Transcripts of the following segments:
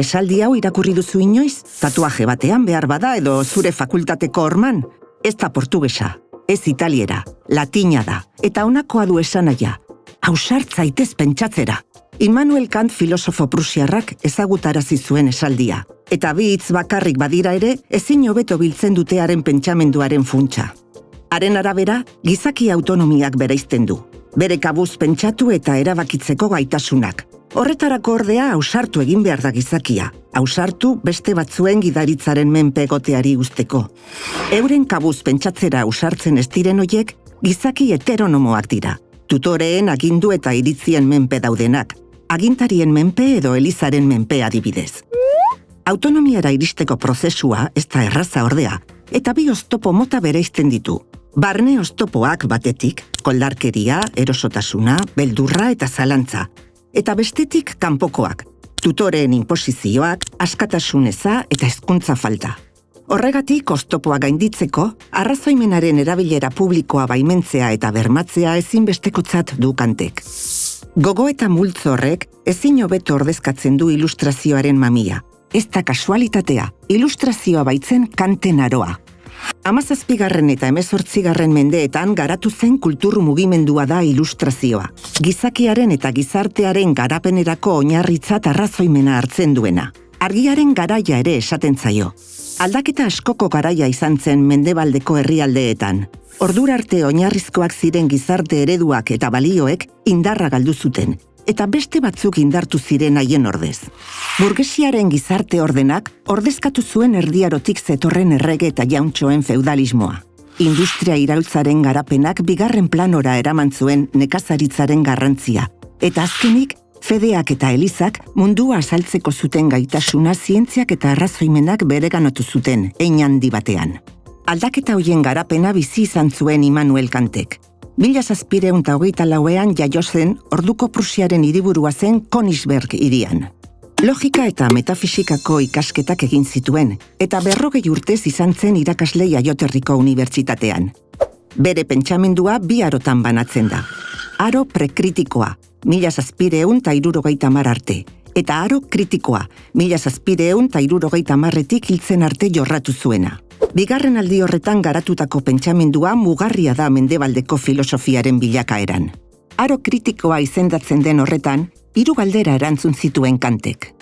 Esaldi hau irakurri duzu inoiz, tatuaje batean behar bada edo zure fakultateko orman, ez da portugesa, ez italiera, latina da, eta honakoa du esanaia, hausartza itez pentsatzera. Immanuel Kant filosofo prusiarrak ezagutarazi zuen esaldia, eta bi hitz bakarrik badira ere ezin hobeto biltzen dutearen pentsamenduaren funtsa. Haren arabera, gizaki autonomiak bereizten du. Bere kabuz pentsatu eta erabakitzeko gaitasunak. Horretarako ordea ausartu egin behar da gizakia. Ausartu beste batzuen gidaritzaren menpegoteari usteko. Euren kabuz pentsatzera ausartzen ez diren hoiek, gizaki heteronomoak dira. Tutoreen agindu eta iritzien menpe daudenak, agintarien menpe edo elizaren menpe adibidez. Autonomiara iristeko prozesua ez da erraza ordea, eta bi oztopo mota bereizten ditu. Barne oztopoak batetik, koldarkeria, erosotasuna, beldurra eta zalantza. Eta bestetik kanpokoak, tutoreen imposizioak, askatasuneza eta hezkuntza falta. Horregatik, oztopoa gainditzeko, arrazoimenaren erabilera publikoa baimentzea eta bermatzea ezinbestekotzat du kantek. Gogo eta multzorrek ezin hobeto ordezkatzen du ilustrazioaren mamia. Ez da kasualitatea, ilustrazioa baitzen kanten aroa. Amazazpigarren eta emezortzigarren mendeetan garatu zen kultur mugimendua da ilustrazioa. Gizakiaren eta gizartearen garapenerako oinarritzat arrazoimena hartzen duena. Argiaren garaia ere esaten zaio. Aldaketa askoko garaia izan zen mendebaldeko herrialdeetan. Ordura arte oinarrizkoak ziren gizarte ereduak eta balioek indarra galdu zuten, eta beste batzuk indartu ziren haien ordez. Burgesiaren gizarte ordenak ordezkatu zuen erdiarotik zetorren errege eta jauntxoen feudalismoa. Industria iraultzaren garapenak bigarren planora eraman zuen nekazaritzaren garrantzia, eta azkenik fedeak eta elizak mundua asaltzeko zuten gaitasuna zientziak eta arrazoimenak bereganatu zuten, ein handi batean aldaketa hoien garapena bizi izan zuen Immanuel Kantek. Mila zazpireun eta hogeita lauean jaio zen orduko Prusiaren hiriburua zen Konisberg irian. Logika eta metafisikako ikasketak egin zituen, eta berrogei urtez izan zen irakasle jaioterriko unibertsitatean. Bere pentsamendua bi arotan banatzen da. Aro prekritikoa, mila zazpireun eta irurogeita mar arte, eta aro kritikoa, mila zazpireun eta irurogeita marretik hiltzen arte jorratu zuena. Bigarren aldi horretan garatutako pentsamendua mugarria da mendebaldeko filosofiaren bilakaeran. Aro kritikoa izendatzen den horretan, hiru galdera erantzun zituen kantek.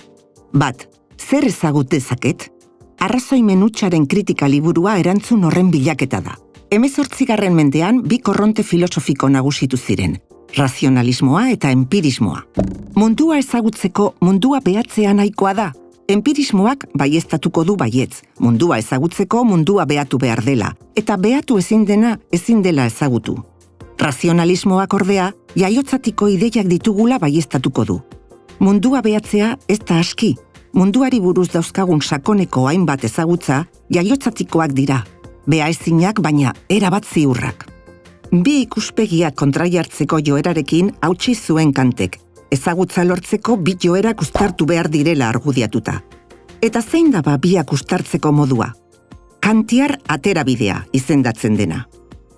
Bat, zer ezagut dezaket? Arrazoimen utxaren kritika liburua erantzun horren bilaketa da. Hemezortzigarren mendean bi korronte filosofiko nagusitu ziren, razionalismoa eta empirismoa. Mundua ezagutzeko mundua behatzea nahikoa da, Empirismoak baiestatuko du baietz, mundua ezagutzeko mundua behatu behar dela, eta behatu ezin dena ezin dela ezagutu. Razionalismoak ordea, jaiotzatiko ideiak ditugula baiestatuko du. Mundua behatzea ez da aski, munduari buruz dauzkagun sakoneko hainbat ezagutza, jaiotzatikoak dira, beha ezinak baina erabat ziurrak. Bi ikuspegiak kontraiartzeko joerarekin hautsi zuen kantek, ezagutza lortzeko bi joerak ustartu behar direla argudiatuta. Eta zein daba biak ustartzeko modua? Kantiar aterabidea izendatzen dena.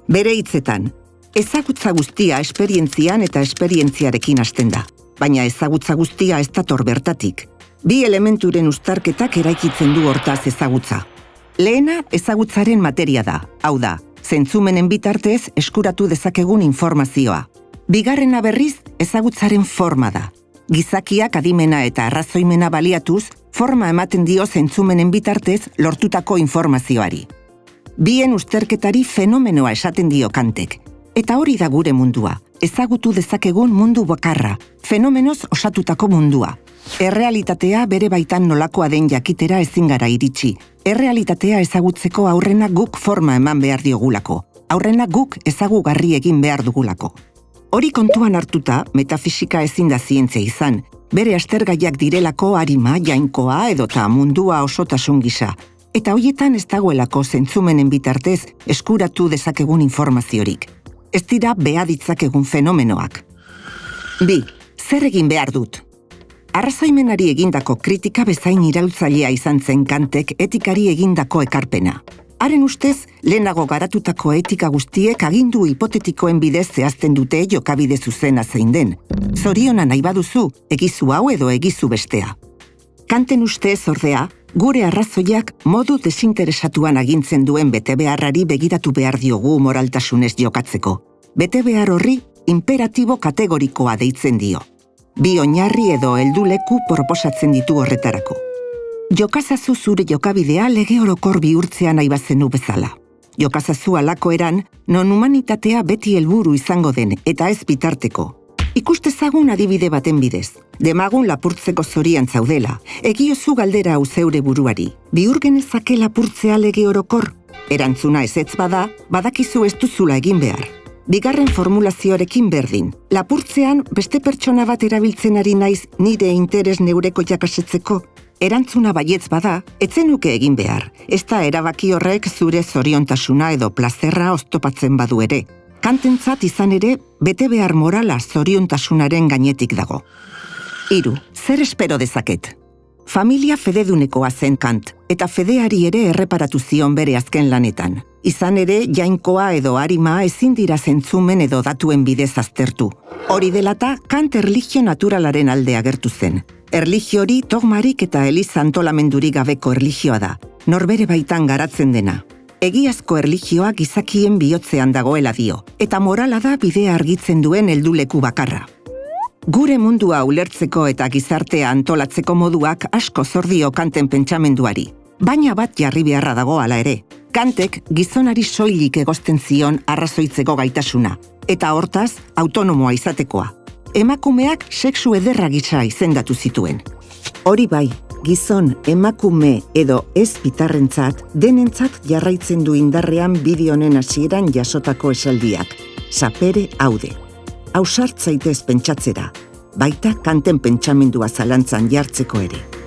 Bere hitzetan, ezagutza guztia esperientzian eta esperientziarekin hasten da. Baina ezagutza guztia ez dator bertatik. Bi elementuren ustarketak eraikitzen du hortaz ezagutza. Lehena ezagutzaren materia da, hau da, zentzumenen bitartez eskuratu dezakegun informazioa. Bigarrena berriz ezagutzaren forma da. Gizakiak adimena eta arrazoimena baliatuz, forma ematen dio zentzumenen bitartez lortutako informazioari. Bien usterketari fenomenoa esaten dio kantek. Eta hori da gure mundua, ezagutu dezakegun mundu bakarra, fenomenoz osatutako mundua. Errealitatea bere baitan nolakoa den jakitera ezin gara iritsi. Errealitatea ezagutzeko aurrena guk forma eman behar diogulako. Aurrena guk ezagugarri egin behar dugulako. Hori kontuan hartuta, metafisika ezin da zientzia izan, bere astergaiak direlako harima, jainkoa edota mundua osotasun gisa, eta hoietan ez dagoelako zentzumenen bitartez eskuratu dezakegun informaziorik. Ez dira beha ditzakegun fenomenoak. Bi, zer egin behar dut? Arrazoimenari egindako kritika bezain iraultzailea izan zen kantek etikari egindako ekarpena. Haren ustez, lehenago garatutako etika guztiek agindu hipotetikoen bidez zehazten dute jokabide zuzena zein den. Zoriona nahi baduzu, egizu hau edo egizu bestea. Kanten ustez ordea, gure arrazoiak modu desinteresatuan agintzen duen bete beharrari begiratu behar diogu moraltasunez jokatzeko. Bete behar horri imperatibo kategorikoa deitzen dio. Bi oinarri edo helduleku proposatzen ditu horretarako. Jokazazu zure jokabidea lege orokor bihurtzea nahi bazenu bezala. Jokazazu alako eran, non humanitatea beti helburu izango den eta ez bitarteko. Ikustezagun adibide baten bidez. Demagun lapurtzeko zorian zaudela. Egiozu galdera hau zeure buruari. Bihur genezake lapurtzea lege orokor? Erantzuna ezetz bada, badakizu ez duzula egin behar. Bigarren formulazioarekin berdin. Lapurtzean beste pertsona bat erabiltzen ari naiz nire interes neureko jakasetzeko. Erantzuna baietz bada, etzenuke egin behar. Ez da erabaki horrek zure zoriontasuna edo plazerra oztopatzen badu ere. Kantentzat izan ere, bete behar morala zoriontasunaren gainetik dago. Hiru, zer espero dezaket? Familia fededunekoa zen kant, eta fedeari ere erreparatu zion bere azken lanetan. Izan ere, jainkoa edo harima ezin dira zentzumen edo datuen bidez aztertu. Hori delata, kant erligio naturalaren alde agertu zen. Erligio hori dogmarik eta eliza antolamendurik gabeko erligioa da, norbere baitan garatzen dena. Egiazko erligioa gizakien bihotzean dagoela dio, eta morala da bidea argitzen duen helduleku bakarra. Gure mundua ulertzeko eta gizartea antolatzeko moduak asko zordio kanten pentsamenduari, baina bat jarri beharra dago hala ere. Kantek gizonari soilik egosten zion arrazoitzeko gaitasuna, eta hortaz autonomoa izatekoa. Emakumeak sexu ederra gisa izendatu zituen. Hori bai, gizon emakume edo ez bitarrentzat denentzat jarraitzen du indarrean bideonen hasieran jasotako esaldiak. Sapere haude. Ausartzaitez pentsatzera, baita kanten pentsamendua zalantzan jartzeko ere.